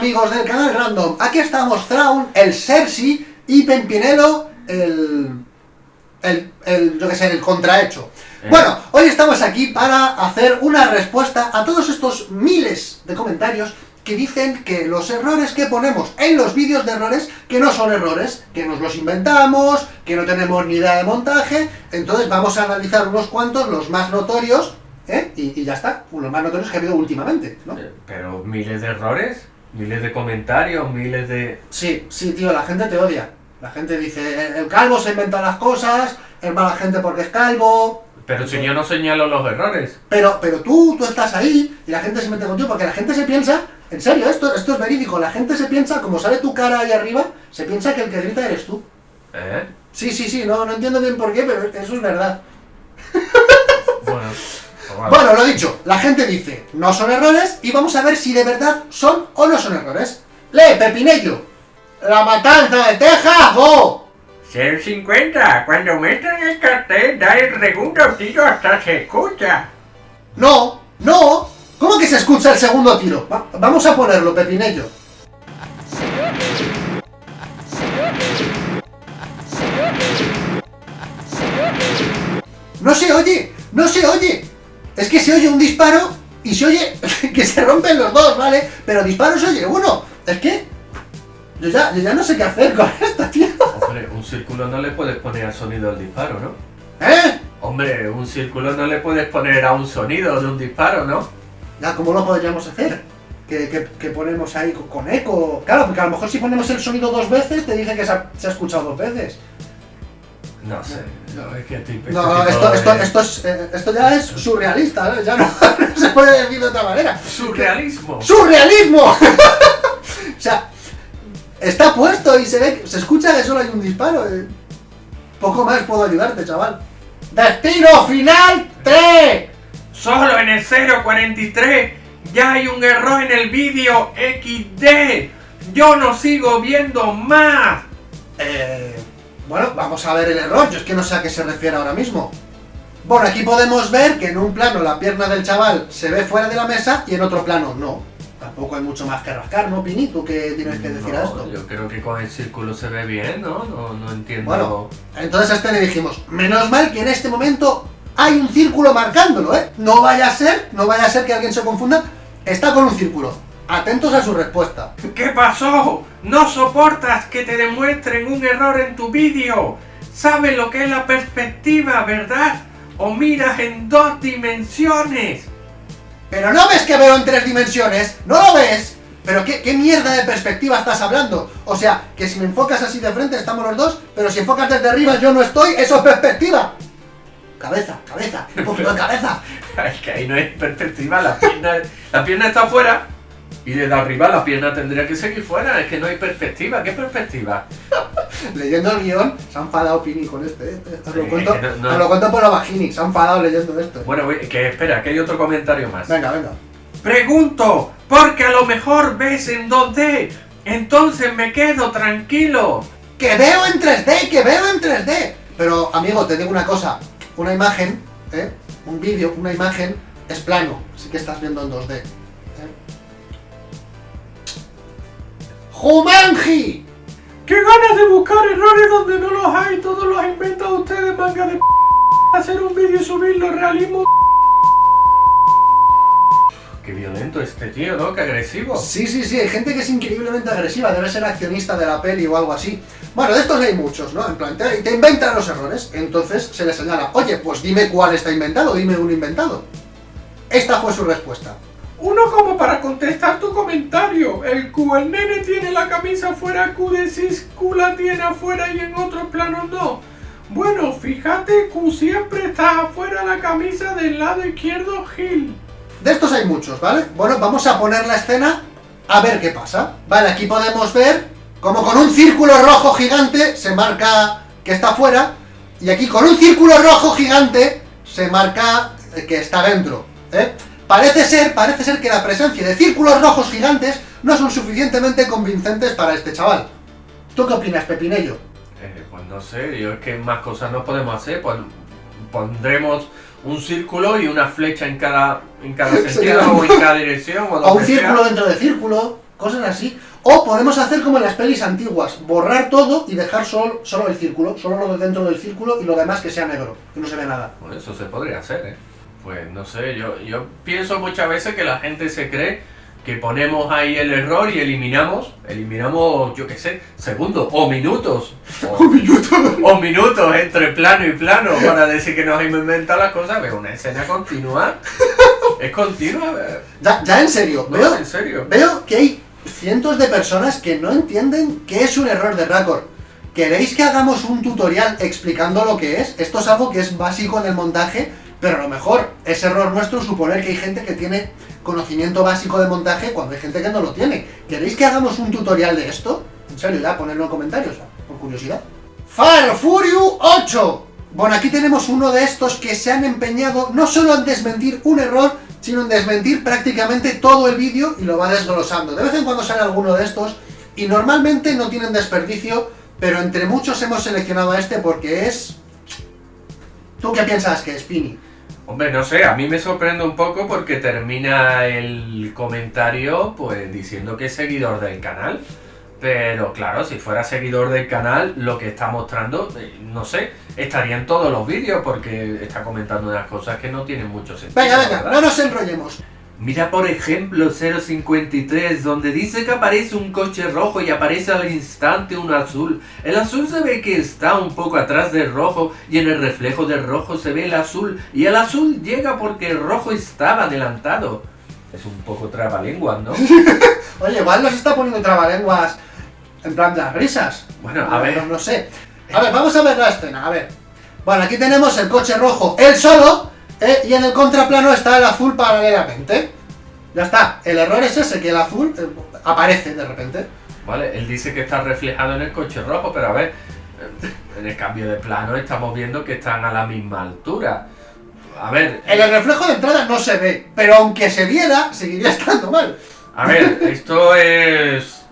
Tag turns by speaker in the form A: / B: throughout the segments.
A: amigos del canal Random? Aquí estamos Traun, el Cersei y Pempinelo, el... el, el yo que sé, el contrahecho.
B: Eh.
A: Bueno, hoy estamos aquí para hacer una respuesta a todos estos miles de comentarios que dicen que los errores que ponemos en los vídeos de errores, que no son errores, que nos los inventamos, que no tenemos ni idea de montaje, entonces vamos a analizar unos cuantos, los más notorios, ¿eh? y, y ya está, los más notorios que ha habido últimamente, ¿no?
B: Eh, Pero miles de errores, miles de comentarios, miles de...
A: Sí, sí, tío, la gente te odia. La gente dice, el, el calvo se inventa las cosas, es mala gente porque es calvo,
B: Pero si yo no señalo los errores.
A: Pero, pero tú, tú estás ahí y la gente se mete contigo porque la gente se piensa, en serio, esto, esto es verídico, la gente se piensa, como sale tu cara ahí arriba, se piensa que el que grita eres tú.
B: ¿Eh?
A: Sí, sí, sí, no, no entiendo bien por qué, pero eso es verdad.
B: Bueno,
A: Bueno, lo dicho, la gente dice, no son errores y vamos a ver si de verdad son o no son errores. Lee, Pepinello. La matanza de Texas, ¡oh!
C: Ser 50, cuando muestran el cartel da el segundo tiro hasta se escucha.
A: No, no. ¿Cómo que se escucha el segundo tiro? Va- vamos a ponerlo, Pepinello. No se oye, no se oye. Es que se oye un disparo y se oye que se rompen los dos, ¿vale? Pero disparo se oye uno. Es que yo ya, yo ya no sé qué hacer con esto, tío.
B: Hombre, un círculo no le puedes poner al sonido del disparo, ¿no?
A: ¿Eh?
B: Hombre, un círculo no le puedes poner a un sonido de un disparo, ¿no?
A: Ya, ¿cómo lo podríamos hacer? Que, que- que ponemos ahí con, con eco. Claro, porque a lo mejor si ponemos el sonido dos veces, te dije que se ha, se ha escuchado dos veces.
B: No sé, no, es que tipo,
A: No, esto, esto,
B: de-
A: esto, es, eh, esto ya es surrealista, ¿eh? ya no, no se puede decir de otra manera.
B: ¡Surrealismo!
A: ¡Surrealismo! o sea, está puesto y se ve, que- se escucha que solo hay un disparo. eh. Poco más puedo ayudarte, chaval. ¡Destino final 3!
C: Solo en el 043 ya hay un error en el vídeo XD. Yo no sigo viendo más.
A: Eh, bueno, vamos a ver el error. Yo es que no sé a qué se refiere ahora mismo. Bueno, aquí podemos ver que en un plano la pierna del chaval se ve fuera de la mesa y en otro plano no. Tampoco hay mucho más que rascar, ¿no, Pini? ¿Tú qué tienes que decir a esto?
B: Yo creo que con el círculo se ve bien, ¿no? No, no entiendo.
A: Bueno. Entonces a este le dijimos, menos mal que en este momento hay un círculo marcándolo, ¿eh? No vaya a ser, no vaya a ser que alguien se confunda. Está con un círculo. Atentos a su respuesta.
C: ¿Qué pasó? No soportas que te demuestren un error en tu vídeo. Sabes lo que es la perspectiva, ¿verdad? O miras en dos dimensiones.
A: Pero no ves que veo en tres dimensiones, no lo ves. Pero ¿qué, qué mierda de perspectiva estás hablando. O sea, que si me enfocas así de frente estamos los dos, pero si enfocas desde arriba yo no estoy, eso es perspectiva. Cabeza, cabeza, un poquito de cabeza.
B: Es que ahí no hay perspectiva, la pierna, la pierna está afuera y desde arriba la pierna tendría que seguir fuera, es que no hay perspectiva, ¿qué perspectiva?
A: Leyendo el guion, se ha enfadado Pini con este. ¿eh? Os lo cuento,
B: no, no.
A: os lo cuento por la vagini, se ha enfadado leyendo esto.
B: Bueno, que espera, que hay otro comentario más.
A: Venga, venga.
C: Pregunto, porque a lo mejor ves en 2D. Entonces me quedo tranquilo.
A: ¡Que veo en 3D! ¡Que veo en 3D! Pero, amigo, te digo una cosa. Una imagen, ¿eh? Un vídeo, una imagen, es plano. Así que estás viendo en 2D. ¡Jumanji!
C: ¡Qué ganas de buscar errores donde no los hay! Todos los han inventado ustedes, manga de p hacer un vídeo y subirlo realismo.
B: Qué violento este tío, ¿no? Qué agresivo.
A: Sí, sí, sí, hay gente que es increíblemente agresiva, debe ser accionista de la peli o algo así. Bueno, de estos hay muchos, ¿no? En plan, te, te inventan los errores, entonces se le señala, oye, pues dime cuál está inventado, dime un inventado. Esta fue su respuesta.
C: Uno como para contestar tu comentario. El Q, el nene tiene la camisa afuera, Q decís Q la tiene afuera y en otro plano no. Bueno, fíjate, Q siempre está afuera la camisa del lado izquierdo, Gil.
A: De estos hay muchos, ¿vale? Bueno, vamos a poner la escena a ver qué pasa. Vale, aquí podemos ver como con un círculo rojo gigante se marca que está fuera y aquí con un círculo rojo gigante se marca que está dentro, ¿eh? Parece ser, parece ser que la presencia de círculos rojos gigantes no son suficientemente convincentes para este chaval. ¿Tú qué opinas, Pepinello?
B: Eh, pues no sé, yo es que más cosas no podemos hacer, pues pondremos un círculo y una flecha en cada, en cada sentido o en cada dirección o
A: un
B: sea.
A: círculo dentro de círculo. cosas así. O podemos hacer como en las pelis antiguas, borrar todo y dejar solo, solo el círculo, solo lo de dentro del círculo y lo demás que sea negro, que no se ve nada.
B: Bueno, eso se podría hacer, ¿eh? Pues no sé, yo, yo pienso muchas veces que la gente se cree que ponemos ahí el error y eliminamos, eliminamos, yo qué sé, segundos o minutos. O,
A: minuto!
B: o minutos entre plano y plano para decir que nos hemos inventado las cosas, pero una escena continua. Es continua.
A: Ya, ya en serio,
B: No,
A: veo,
B: en serio.
A: veo que hay cientos de personas que no entienden qué es un error de Raccord. ¿Queréis que hagamos un tutorial explicando lo que es? Esto es algo que es básico en el montaje, pero a lo mejor es error nuestro suponer que hay gente que tiene conocimiento básico de montaje cuando hay gente que no lo tiene. ¿Queréis que hagamos un tutorial de esto? En serio, ya, ponedlo en comentarios, por curiosidad. Fire Fury 8. Bueno, aquí tenemos uno de estos que se han empeñado no solo en desmentir un error, sino en desmentir prácticamente todo el vídeo y lo va desglosando. De vez en cuando sale alguno de estos y normalmente no tienen desperdicio, pero entre muchos hemos seleccionado a este porque es... ¿Tú qué piensas que es, Pini?
B: Hombre, no sé, a mí me sorprende un poco porque termina el comentario pues diciendo que es seguidor del canal. Pero claro, si fuera seguidor del canal, lo que está mostrando, eh, no sé, estaría en todos los vídeos porque está comentando unas cosas que no tienen mucho sentido.
A: Venga, venga,
B: verdad.
A: no nos enrollemos.
B: Mira por ejemplo 053, donde dice que aparece un coche rojo y aparece al instante uno azul. El azul se ve que está un poco atrás del rojo y en el reflejo del rojo se ve el azul. Y el azul llega porque el rojo estaba adelantado. Es un poco trabalenguas, ¿no?
A: Oye, igual nos está poniendo trabalenguas en plan de las risas.
B: Bueno, a ver.
A: No, no sé. A ver, vamos a ver la escena, a ver. Bueno, aquí tenemos el coche rojo, él solo, eh, y en el contraplano está el azul paralelamente. Ya está, el error es ese, que el azul eh, aparece de repente.
B: Vale, él dice que está reflejado en el coche rojo, pero a ver, eh, en el cambio de plano estamos viendo que están a la misma altura. A ver,
A: En el reflejo de entrada no se ve, pero aunque se viera, seguiría estando mal.
B: A ver, esto es.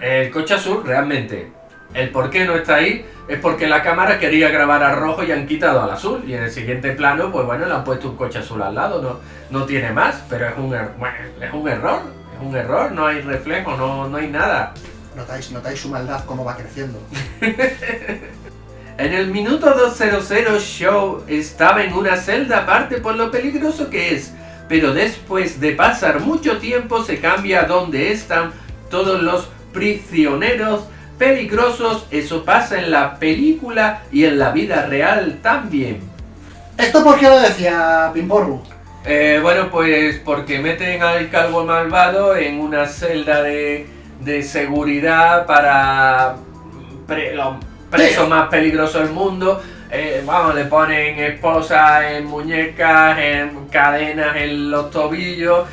B: El coche azul, realmente. El por qué no está ahí es porque la cámara quería grabar a rojo y han quitado al azul. Y en el siguiente plano, pues bueno, le han puesto un coche azul al lado. No, no tiene más, pero es un, er- bueno, es un error. Es un error, no hay reflejo, no, no hay nada.
A: Notáis, notáis su maldad cómo va creciendo.
B: En el minuto 200 Show estaba en una celda aparte por lo peligroso que es, pero después de pasar mucho tiempo se cambia a donde están todos los prisioneros peligrosos, eso pasa en la película y en la vida real también.
A: ¿Esto por qué lo decía Pimporru?
B: Eh, bueno, pues porque meten al calvo malvado en una celda de, de seguridad para pre- los presos más peligrosos del mundo. Eh, vamos, le ponen esposas en muñecas, en cadenas en los tobillos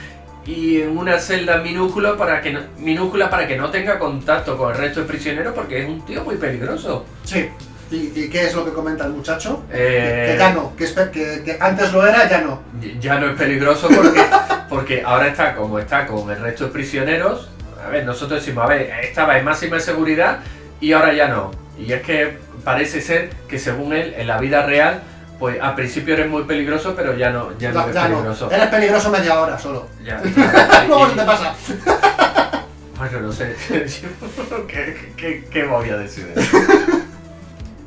B: y en una celda minúscula para que no, minúscula para que no tenga contacto con el resto de prisioneros porque es un tío muy peligroso.
A: Sí. ¿Y, y qué es lo que comenta el muchacho?
B: Eh,
A: Que ya no, que, espe- que- que antes lo era, ya no.
B: ya no es peligroso porque, porque ahora está como está con el resto de prisioneros. A ver, nosotros decimos, a ver, estaba en máxima seguridad y ahora ya no. Y es que parece ser que según él, en la vida real, pues al principio eres muy peligroso, pero ya no, ya no eres
A: ya no.
B: peligroso.
A: Eres peligroso media hora solo.
B: Ya.
A: Luego se te pasa.
B: Bueno, no sé. ¿Qué, qué- qué voy a decir?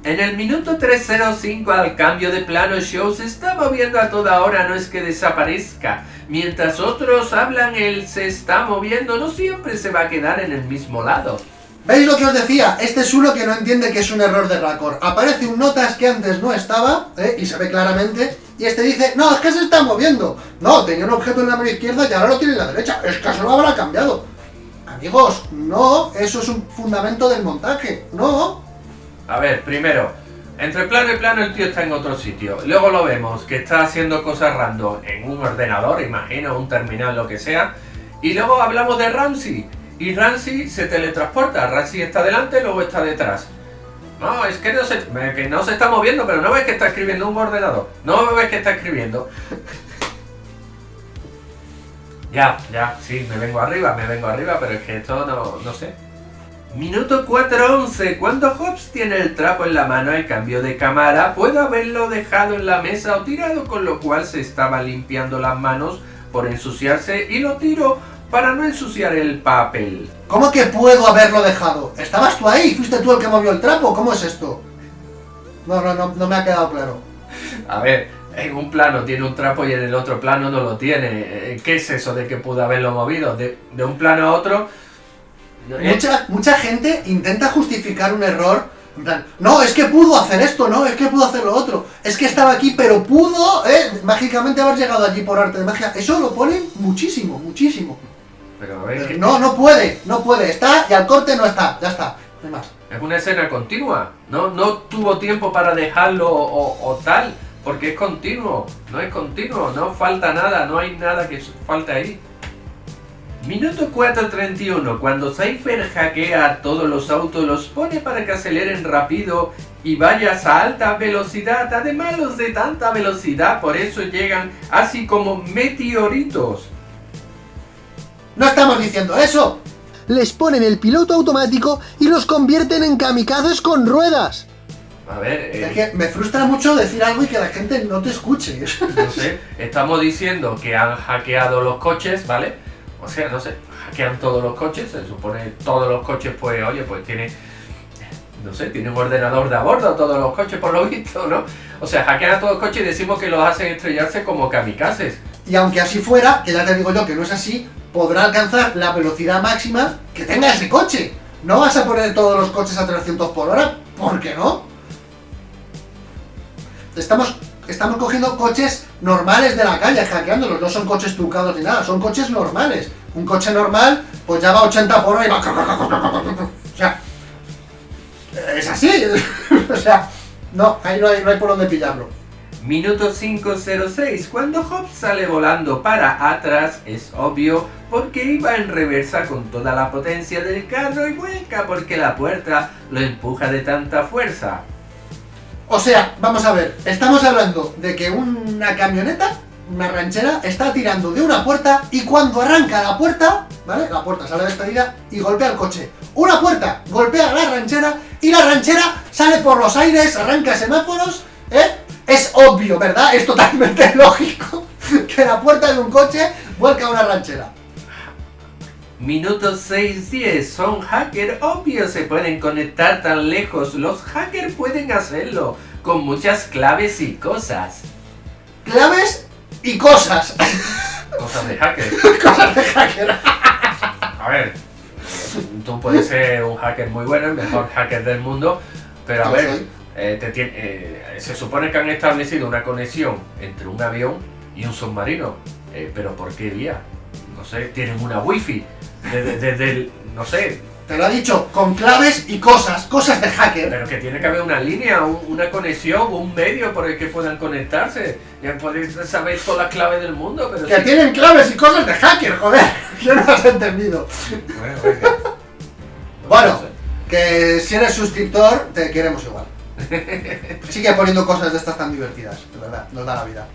B: En el minuto 305 al cambio de plano show se está moviendo a toda hora, no es que desaparezca. Mientras otros hablan, él se está moviendo, no siempre se va a quedar en el mismo lado.
A: ¿Veis lo que os decía? Este es uno que no entiende que es un error de Raccord. Aparece un notas que antes no estaba, ¿eh? y se ve claramente, y este dice, no, es que se está moviendo. No, tenía un objeto en la mano izquierda y ahora lo tiene en la derecha. Es que eso lo habrá cambiado. Amigos, no, eso es un fundamento del montaje. No.
B: A ver, primero, entre plano y plano el tío está en otro sitio. Luego lo vemos que está haciendo cosas random en un ordenador, imagino, un terminal, lo que sea. Y luego hablamos de Ramsey. Y Ramsey se teletransporta. Ramsey está delante, luego está detrás. No, es que no, se, que no se está moviendo, pero no ves que está escribiendo un ordenador. No ves que está escribiendo. Ya, ya, sí, me vengo arriba, me vengo arriba, pero es que esto no, no sé. Minuto 4.11. Cuando Hobbs tiene el trapo en la mano al cambio de cámara, puede haberlo dejado en la mesa o tirado, con lo cual se estaba limpiando las manos por ensuciarse y lo tiró para no ensuciar el papel.
A: ¿Cómo que puedo haberlo dejado? ¿Estabas tú ahí? ¿Fuiste tú el que movió el trapo? ¿Cómo es esto? No, no, no, no me ha quedado claro.
B: A ver, en un plano tiene un trapo y en el otro plano no lo tiene. Eh, ¿Qué es eso de que pudo haberlo movido? De, de un plano a otro... eh,
A: Mucha, mucha gente intenta justificar un error. En plan, no, es que pudo hacer esto, no, es que pudo hacer lo otro. Es que estaba aquí, pero pudo, ¿eh? Mágicamente haber llegado allí por arte de magia. Eso lo ponen muchísimo, muchísimo.
B: Pero a ver,
A: Pero
B: que-
A: no, no puede, no puede. Está y al corte no está, ya está. No hay más.
B: Es una escena continua. No, no tuvo tiempo para dejarlo o, o tal. Porque es continuo. No es continuo. No falta nada. No hay nada que falte ahí. Minuto 4.31. Cuando Cypher hackea todos los autos, los pone para que aceleren rápido y vayas a alta velocidad. Además, los de tanta velocidad, por eso llegan así como meteoritos.
A: No estamos diciendo eso.
D: Les ponen el piloto automático y los convierten en kamikazes con ruedas.
B: A ver, eh,
A: Es que me frustra mucho decir algo y que la gente no te escuche.
B: No sé, estamos diciendo que han hackeado los coches, ¿vale? O sea, no sé, hackean todos los coches, se supone todos los coches, pues, oye, pues tiene, no sé, tiene un ordenador de a bordo todos los coches, por lo visto, ¿no? O sea, hackean a todos los coches y decimos que los hacen estrellarse como kamikazes.
A: Y aunque así fuera, que ya te digo yo que no es así, podrá alcanzar la velocidad máxima que tenga ese coche. No vas a poner todos los coches a 300 por hora, ¿por qué no? Estamos, estamos cogiendo coches normales de la calle, hackeándolos, no son coches trucados ni nada, son coches normales. Un coche normal, pues ya va a 80 por hora y va... O sea, es así. O sea, no, ahí no hay, no hay por dónde pillarlo.
B: Minuto 506, cuando Hobbs sale volando para atrás, es obvio porque iba en reversa con toda la potencia del carro y vuelca porque la puerta lo empuja de tanta fuerza.
A: O sea, vamos a ver, estamos hablando de que una camioneta, una ranchera, está tirando de una puerta y cuando arranca la puerta, ¿vale? La puerta sale despedida y golpea el coche. Una puerta golpea a la ranchera y la ranchera sale por los aires, arranca semáforos, ¿eh? Es obvio, ¿verdad? Es totalmente lógico que la puerta de un coche vuelca a una ranchera.
B: Minuto 6-10, son hackers obvios, se pueden conectar tan lejos, los hackers pueden hacerlo, con muchas claves y cosas.
A: Claves y cosas.
B: Cosas de hacker.
A: cosas de hacker.
B: A ver, tú puedes ser un hacker muy bueno, el mejor hacker del mundo, pero a ver, eh, te tien- eh, se supone que han establecido una conexión entre un avión y un submarino, Eh, pero ¿por qué vía? No sé, tienen una wifi, desde, desde el- no sé,
A: Te lo ha dicho, con claves y cosas, cosas de hacker.
B: pero que tiene que haber una línea, un- una conexión, un medio por el que puedan conectarse. Ya podéis saber todas las claves del mundo, pero
A: Que
B: sí-
A: tienen claves y cosas de hacker, joder. ¿Qué no has entendido?
B: Bueno, venga.
A: Que si eres suscriptor, te queremos igual. Sigue poniendo cosas de estas tan divertidas, de verdad, nos da la vida.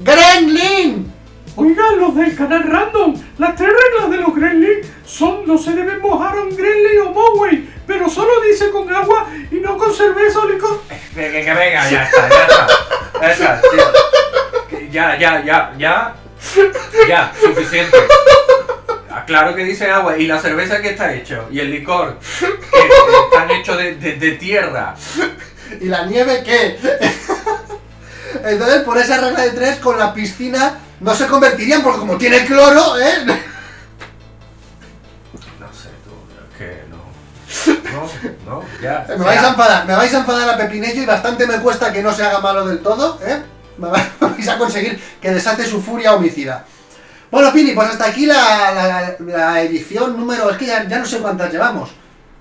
A: ¡Gremlin!
C: Oigan, los del canal Random, las tres reglas de los Gremlins son no se deben mojar a un Gremlin o Moway, pero solo dice con agua y no con cerveza o licor.
B: Que, que- que venga, ya está, ya está. Ya está, tío. Ya, ya, ya, ya. Ya, suficiente. Claro que dice agua. ¿Y la cerveza que está hecho? ¿Y el licor? Que están hechos de, de- de tierra.
A: ¿Y la nieve qué? Entonces, por esa regla de tres, con la piscina no se convertirían, porque como tiene cloro, ¿eh?
B: No sé, tú, es que no. No, no, ya.
A: Me vais a enfadar, me vais a enfadar a Pepinillo y bastante me cuesta que no se haga malo del todo, ¿eh? Me vais a conseguir que desate su furia homicida. Bueno, Pini, pues hasta aquí la, la- la edición número... Es que ya, ya no sé cuántas llevamos.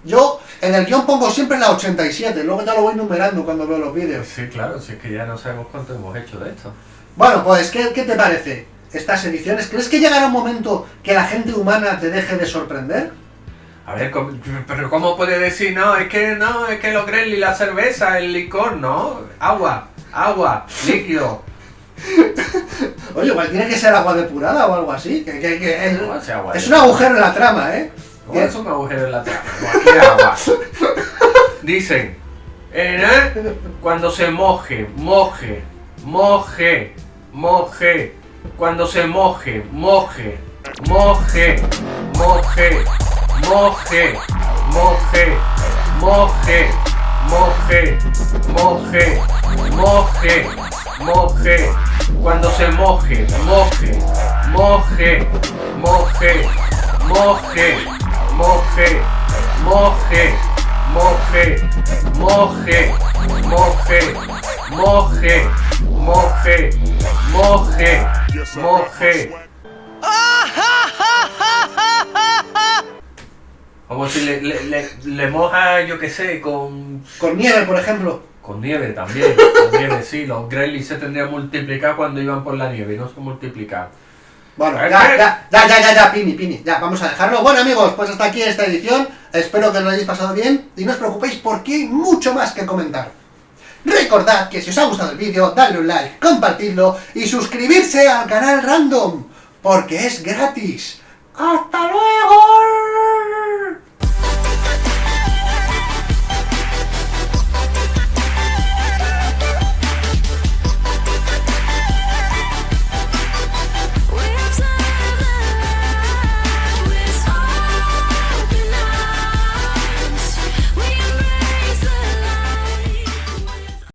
A: Yo en el guion pongo siempre la 87, luego ya lo voy numerando cuando veo los vídeos.
B: Sí, claro, si es que ya no sabemos cuánto hemos hecho de esto.
A: Bueno, pues, ¿qué, qué te parece estas ediciones? ¿Crees que llegará un momento que la gente humana te deje de sorprender?
B: A ver, ¿cómo- pero ¿cómo puede decir? No, es que no, es que los Gremlins, la cerveza, el licor, no. Agua, agua, líquido.
A: Oye, igual tiene que ser agua depurada o algo así. Que, que- que es,
B: ¿Cómo hace agua?
A: es un agujero en la trama, ¿eh?
B: ¿Cómo es un agujero en la trama? Cualquier agua. Dicen, eh, cuando se moje, moje, moje, moje, cuando se moje, moje. moje, moje, moje, moje, moje, moje, moje, moje, moje, cuando se moje, moje, moje, moje, moje, moje, moje, moje, moje, moje, moje, moje, moje, moje. Como si le, le, le, le moja, yo qué sé, con,
A: Con nieve, por ejemplo.
B: con nieve también. Con nieve, sí. Los Gremlins se tendrían que multiplicar cuando iban por la nieve no se multiplicaban.
A: Bueno, ya, ya, ya, ya, ya, ya, Pini, Pini, ya, vamos a dejarlo. Bueno, amigos, pues hasta aquí esta edición. Espero que lo hayáis pasado bien y no os preocupéis porque hay mucho más que comentar. Recordad que si os ha gustado el vídeo, dadle un like, compartidlo y suscribirse al canal Random, porque es gratis. ¡Hasta luego!